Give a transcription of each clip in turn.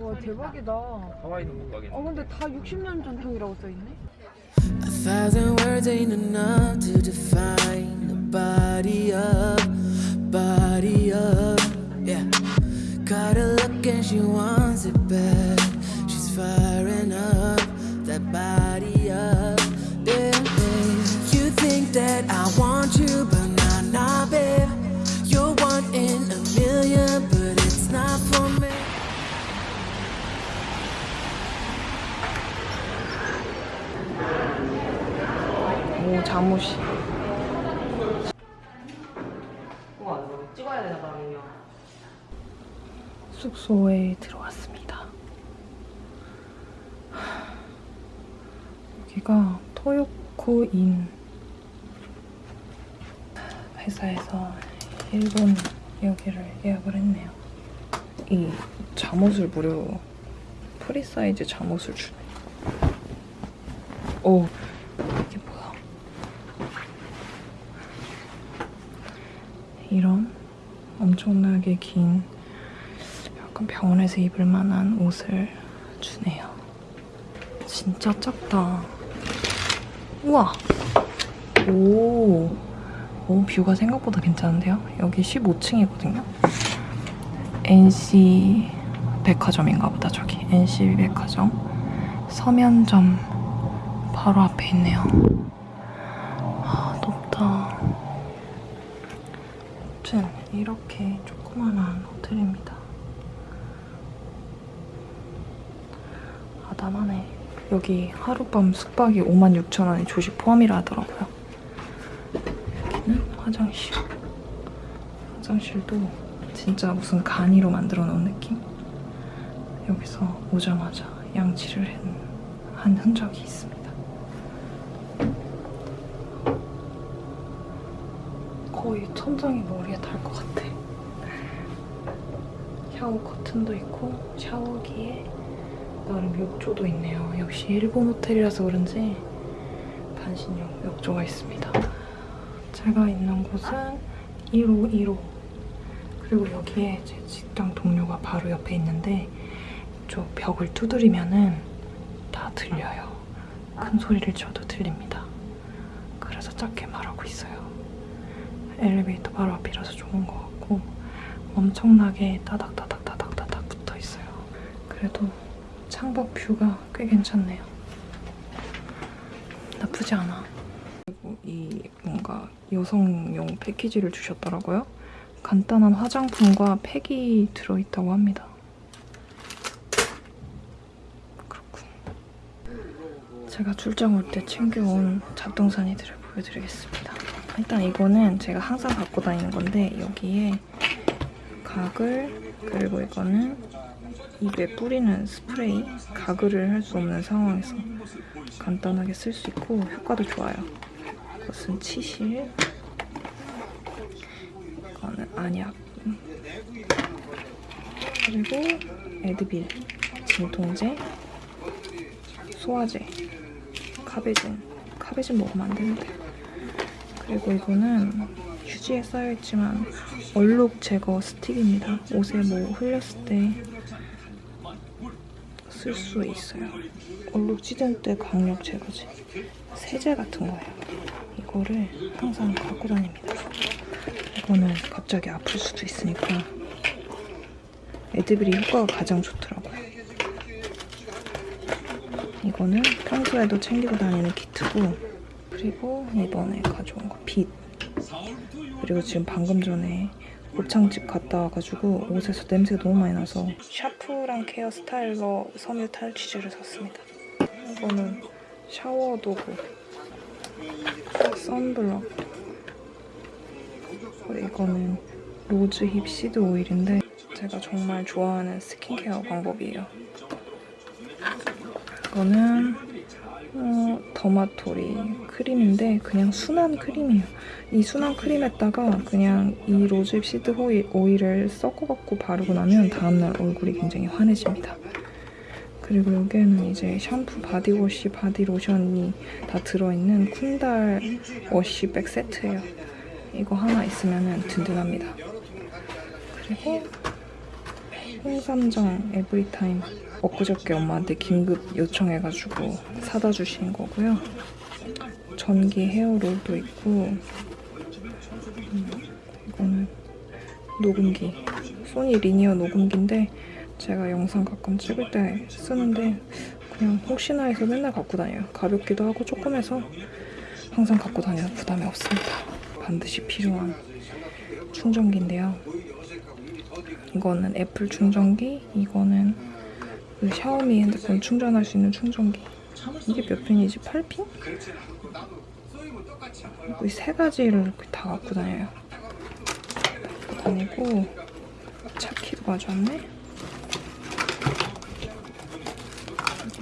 와 대박이다. 하와이는 못 가겠네. 어 근데 다 60년 전통이라고 써있네. A thousand words ain't enough to define the body of, body of, yeah. Got a look and she wants it back. She's firing up that body up, yeah. yeah. You think that I want you, but 잠옷이. 찍어야 되나 봐요. 숙소에 들어왔습니다. 여기가 토요코인 회사에서 일본 여기를 예약을 했네요. 이 잠옷을 무려 free size 잠옷을 주네. 오 이게 뭐야? 이런 엄청나게 긴 약간 병원에서 입을 만한 옷을 주네요. 진짜 작다. 우와! 오, 오, 뷰가 생각보다 괜찮은데요? 여기 15층이거든요. NC 백화점인가 보다, 저기. NC 백화점. 서면점 바로 앞에 있네요. 아, 높다. 아무튼 이렇게 조그만한 호텔입니다. 아담하네. 여기 하룻밤 숙박이 56,000원에 조식 포함이라 하더라고요. 여기는 화장실. 화장실도 진짜 무슨 간이로 만들어 놓은 느낌? 여기서 오자마자 양치를 한, 한 흔적이 있습니다. 거의 천장이 머리에 닿을 것 같아. 샤워 커튼도 있고 샤워기에 나름 욕조도 있네요. 역시 일본 호텔이라서 그런지 반신욕 욕조가 있습니다. 제가 있는 곳은 1호 1호 그리고 여기에 제 직장 동료가 바로 옆에 있는데 이쪽 벽을 두드리면은 다 들려요. 큰 소리를 쳐도 들립니다. 그래서 작게 말하고 있어요. 엘리베이터 바로 앞이라서 좋은 것 같고 엄청나게 따닥따닥따닥따닥 붙어 있어요. 그래도 창밖 뷰가 꽤 괜찮네요. 나쁘지 않아. 그리고 이 뭔가 여성용 패키지를 주셨더라고요. 간단한 화장품과 팩이 들어있다고 합니다. 제가 출장 올 때 챙겨온 잡동사니들을 보여드리겠습니다. 일단 이거는 제가 항상 갖고 다니는 건데 여기에 가글 그리고 이거는 입에 뿌리는 스프레이 가글을 할 수 없는 상황에서 간단하게 쓸 수 있고 효과도 좋아요. 이것은 치실 이거는 안약 그리고 에드빌 진통제 소화제 카베진 카베진 먹으면 안 되는데 그리고 이거는 휴지에 쌓여있지만 얼룩 제거 스틱입니다. 옷에 뭐 흘렸을 때 쓸 수 있어요. 얼룩 찌든 때 강력 제거제. 세제 같은 거예요. 이거를 항상 갖고 다닙니다. 이거는 갑자기 아플 수도 있으니까 애드빌이 효과가 가장 좋더라고요. 이거는 평소에도 챙기고 다니는 키트고 그리고 이번에 가져온 거 빗. 그리고 지금 방금 전에 곱창집 갔다 와가지고 옷에서 냄새가 너무 많이 나서 샤프랑 케어 스타일러 섬유 탈취제를 샀습니다. 이거는 샤워 도구, 선블럭. 이거는 rosehip seed 오일인데 제가 정말 좋아하는 스킨케어 방법이에요. 이거는 어, 더마토리 크림인데 그냥 순한 크림이에요. 이 순한 크림에다가 그냥 이 rosehip seed 오일, 오일을 섞어갖고 바르고 나면 다음날 얼굴이 굉장히 환해집니다. 그리고 여기에는 이제 샴푸, body wash, body 로션이 다 들어있는 쿤달 wash bag 세트예요. 이거 하나 있으면 든든합니다. 그리고 홍삼정 에브리타임 엊그저께 엄마한테 긴급 요청해가지고 사다 주신 거고요. 전기 헤어롤도 있고 음, 이거는 녹음기 소니 리니어 녹음기인데 제가 영상 가끔 찍을 때 쓰는데 그냥 혹시나 해서 맨날 갖고 다녀요. 가볍기도 하고 조금해서 항상 갖고 다녀서 부담이 없습니다. 반드시 필요한 충전기인데요. 이거는 애플 충전기, 이거는 그 샤오미 핸드폰 충전할 수 있는 충전기. 이게 몇 핀이지? 8핀? 이 세 가지를 다 갖고 다녀요. 다니고 차키도 가져왔네.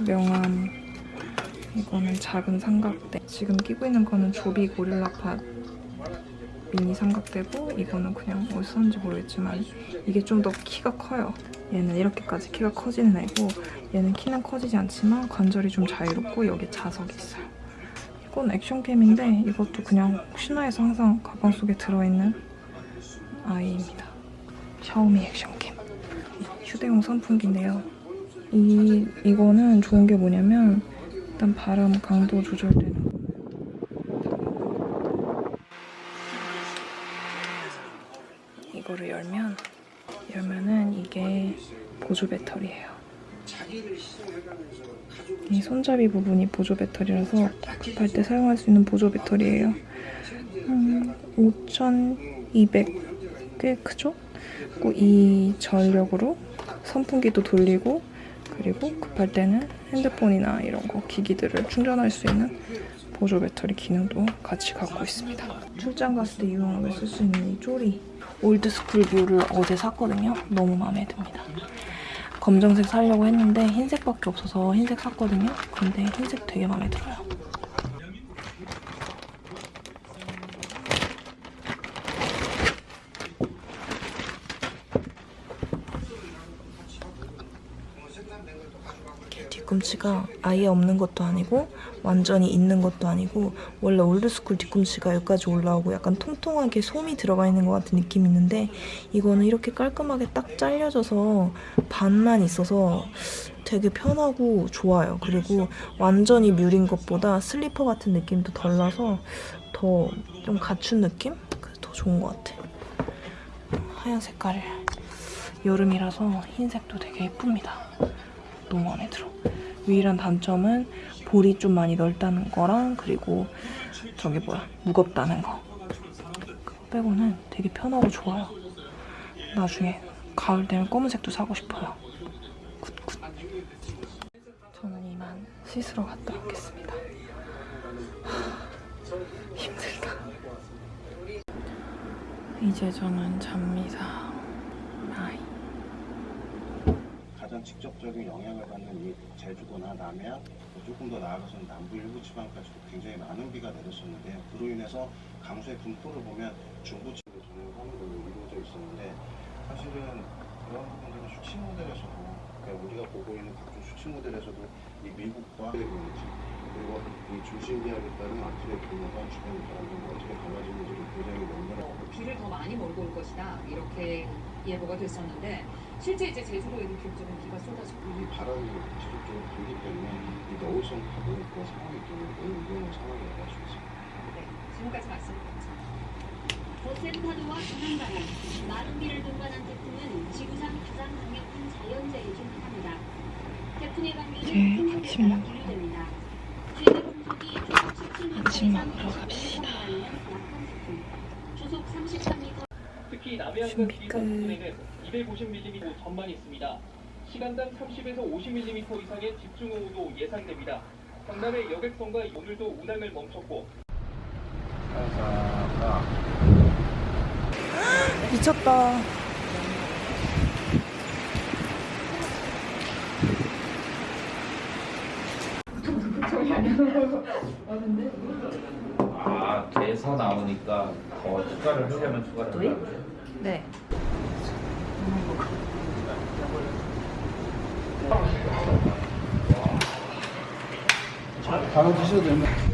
명함. 이거는 작은 삼각대. 지금 끼고 있는 거는 조비 고릴라팟 미니 삼각대고 이거는 그냥 어디서 샀는지 모르겠지만 이게 좀 더 키가 커요. 얘는 이렇게까지 키가 커지는 애고 얘는 키는 커지지 않지만 관절이 좀 자유롭고 여기 자석이 있어요. 이건 액션캠인데 이것도 그냥 혹시나 해서 항상 가방 속에 들어있는 아이입니다. 샤오미 액션캠. 휴대용 선풍기인데요. 이, 이거는 좋은 게 뭐냐면 일단 바람 강도 조절되는 거. 이거를 열면 열면은 이게 보조 배터리예요. 이 손잡이 부분이 보조 배터리라서 급할 때 사용할 수 있는 보조 배터리예요. 음, 5,200 꽤 크죠? 이 전력으로 선풍기도 돌리고 그리고 급할 때는 핸드폰이나 이런 거 기기들을 충전할 수 있는 보조 배터리 기능도 같이 갖고 있습니다. 출장 갔을 때 유용하게 쓸 수 있는 이 쪼리 올드스쿨 뷰를 어제 샀거든요. 너무 마음에 듭니다. 검정색 사려고 했는데 흰색밖에 없어서 흰색 샀거든요. 근데 흰색 되게 마음에 들어요. 뒤꿈치가 아예 없는 것도 아니고 완전히 있는 것도 아니고 원래 올드스쿨 뒤꿈치가 여기까지 올라오고 약간 통통하게 솜이 들어가 있는 것 같은 느낌이 있는데 이거는 이렇게 깔끔하게 딱 잘려져서 반만 있어서 되게 편하고 좋아요. 그리고 완전히 mule인 것보다 슬리퍼 같은 느낌도 덜 나서 더 좀 갖춘 느낌? 더 좋은 것 같아. 하얀 색깔 여름이라서 흰색도 되게 예쁩니다. 너무 마음에 들어. 유일한 단점은 볼이 좀 많이 넓다는 거랑 그리고 저기 뭐야 무겁다는 거. 빼고는 되게 편하고 좋아요. 나중에 가을 되면 검은색도 사고 싶어요. good good. 저는 이만 씻으러 갔다 오겠습니다. 하, 힘들다. 이제 저는 잡니다. 바이. 가장 직접적인 영향을 받는 이 제주도나 남해안, 또 조금 더 나아가서는 남부 일부 지방까지도 굉장히 많은 비가 내렸었는데요. 그로 인해서 강수의 분포를 보면 중부지방에 전용하는 걸로 이루어져 있었는데 사실은 그런 부분들은 수치 모델에서도 그러니까 우리가 보고 있는 각종 수치 모델에서도 이 미국과 그리고 이 중심기압에 따른 앞틀의 규모가 주변 바람과 어떻게 달라지는지를 굉장히 연결하고 비를 더 많이 몰고 올 것이다 이렇게 예보가 됐었는데 실제 이제 제주도에도 기록적인 비가 쏟아지고 이 바람이 지속적으로 불기 때문에 이 너울성 파도 그런 상황이 때문에 매우 위험한 상황이라고 할수 있습니다. 네, 지금까지 말씀 감사합니다. 거센 파도와 강한 바람, 마른 비를 동반한 태풍은 지구상 가장 강력한 자연재해 중 하나입니다. 태풍의 네, 큰 해대가 먹으러. 분류됩니다. 최대 풍속이 초속 17m 아침 먹으러 갑시다. 달리는 약한 태풍. 초속 33m 특히 남해안과. 부근에는 250mm 전망이 있습니다. 시간당 30에서 50mm 이상의 집중호우도 예상됩니다. 경남의 여객선과 오늘도 운항을 멈췄고 미쳤다. 아, 돼서 나오니까 더 추가를 하려면 추가를 하려면 네. 바로 드셔도 됩니다.